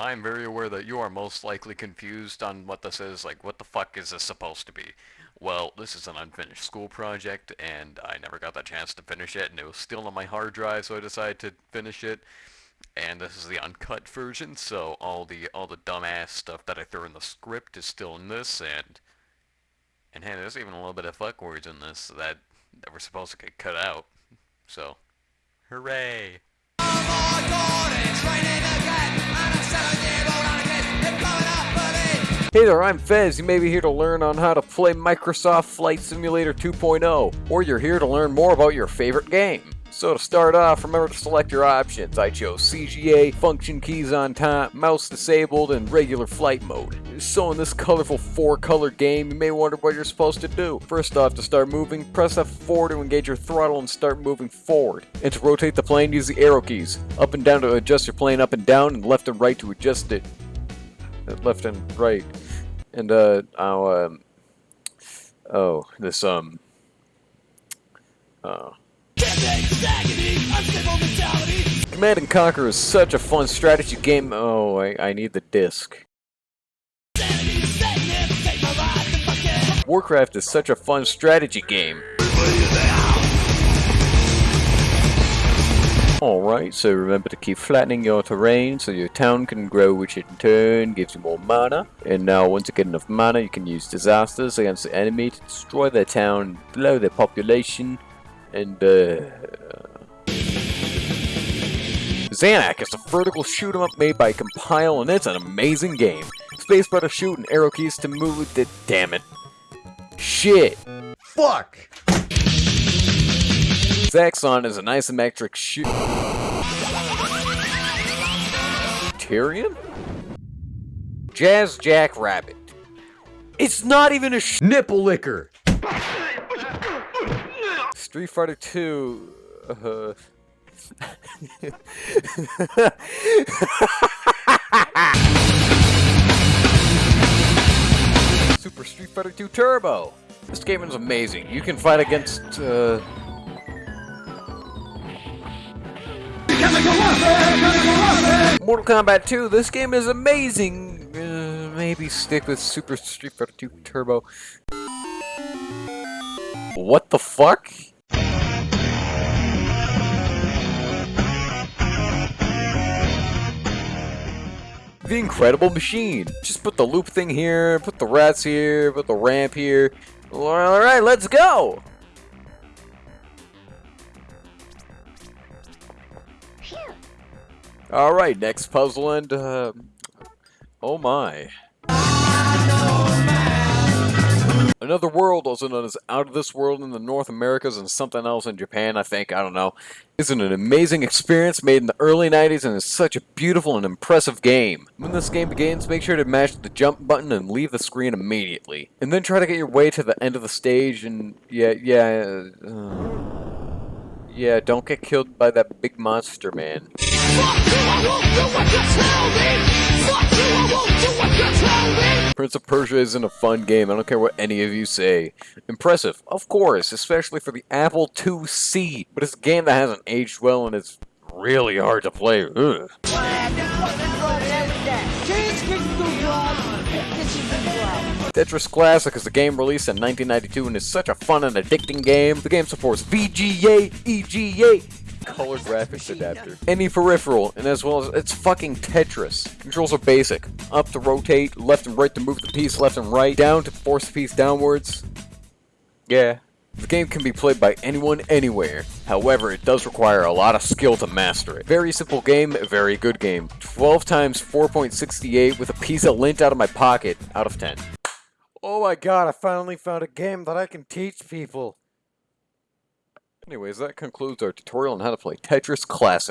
I'm very aware that you are most likely confused on what this is. Like, what the fuck is this supposed to be? Well, this is an unfinished school project, and I never got the chance to finish it, and it was still on my hard drive, so I decided to finish it. And this is the uncut version, so all the all the dumbass stuff that I threw in the script is still in this, and and hey, there's even a little bit of fuck words in this that that were supposed to get cut out. So, hooray! Hey there, I'm Fez. You may be here to learn on how to play Microsoft Flight Simulator 2.0, or you're here to learn more about your favorite game. So to start off, remember to select your options. I chose CGA, function keys on top, mouse disabled, and regular flight mode. So in this colorful four-color game, you may wonder what you're supposed to do. First off, to start moving, press F4 to engage your throttle and start moving forward. And to rotate the plane, use the arrow keys. Up and down to adjust your plane up and down, and left and right to adjust it left and right. And, uh, um, oh, this, um, uh, Command and Conquer is such a fun strategy game. Oh, I, I need the disc. Warcraft is such a fun strategy game. Alright, so remember to keep flattening your terrain so your town can grow which in turn gives you more mana. And now once you get enough mana you can use disasters against the enemy to destroy their town, blow their population, and uh... Zanac is a vertical shoot 'em up made by Compile and it's an amazing game. Spacebar to shoot and arrow keys to move it. Damn it. Shit. Fuck! Zaxxon is an isometric shoot. Tyrian? Jazz Jackrabbit. It's not even a sh Nipple licker! Street Fighter 2. Uh, Super Street Fighter 2 Turbo. This game is amazing. You can fight against uh, Mortal Kombat 2, this game is amazing! Uh, maybe stick with Super Street Fighter 2 Turbo. What the fuck? The Incredible Machine. Just put the loop thing here, put the rats here, put the ramp here. Alright, let's go! Alright, next puzzle and, uh, oh my. Another World, also known as Out of This World in the North Americas and something else in Japan, I think, I don't know. Isn't an amazing experience made in the early 90s and is such a beautiful and impressive game. When this game begins, make sure to mash the jump button and leave the screen immediately. And then try to get your way to the end of the stage and, yeah, yeah, uh, yeah, don't get killed by that big monster, man. Prince of Persia isn't a fun game, I don't care what any of you say. Impressive, of course, especially for the Apple IIc, but it's a game that hasn't aged well and it's really hard to play. Ugh. Tetris Classic is a game released in 1992 and is such a fun and addicting game. The game supports VGA, EGA, color graphics adapter, any peripheral, and as well as it's fucking Tetris. Controls are basic. Up to rotate, left and right to move the piece left and right, down to force the piece downwards. Yeah. The game can be played by anyone, anywhere. However, it does require a lot of skill to master it. Very simple game, very good game. 12 times 4.68 with a piece of lint out of my pocket, out of 10. Oh my god, I finally found a game that I can teach people. Anyways, that concludes our tutorial on how to play Tetris Classic.